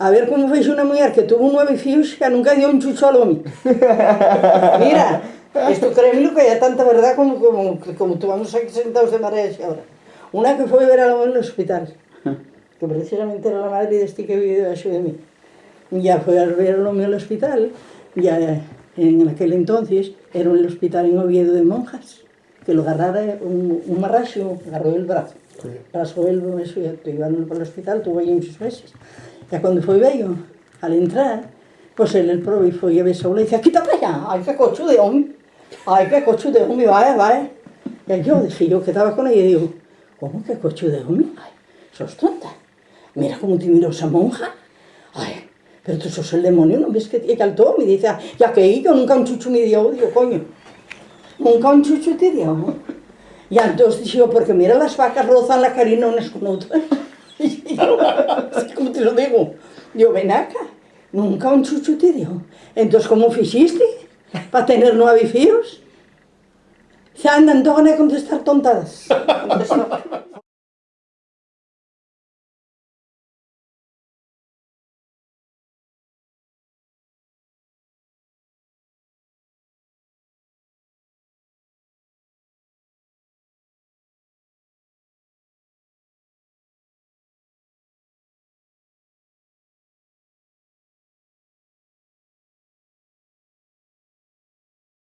A ver como fez una mujer que tuvo nueve hijos que nunca dio un chucho al hombre. Mira, esto créeme que hay tanta verdad como, como, como tomamos aquí sentados de mareas ahora. Una que fue a ver a hombre en el hospital, que precisamente era la madre de este que vivió debajo de mí. Ya fue a ver al hombre en el hospital, ya en aquel entonces era un hospital en Oviedo de monjas, que lo agarrara un, un marracho, agarró el brazo. Sí. Pasó el eso, ya iban para el hospital, tuvo ahí muchos meses. Ya cuando foi bello, al entrar, pues él el probi foi a besou le dicía, quita para allá, ay, qué cocho de hombre, ay, qué cocho de hombre, vaya, vaya. Y yo, dije yo que estaba con ella, y digo, ¿cómo que cocho de hombre? Ay, sos tonta. Mira cómo te miró esa monja. Ay, pero tú sos el demonio, ¿no ves que te caltó? Me dice, ya que yo nunca un chucho me dio, digo, coño, nunca un chucho te dio. Y entonces digo, porque mira, las vacas rozan la carina unas con otras. Y yo, ¿cómo te lo digo? Yo, ven acá, nunca un chucho te dio. Entonces, ¿cómo hiciste para tener nueve hijos? Se andan todos a contestar tontadas.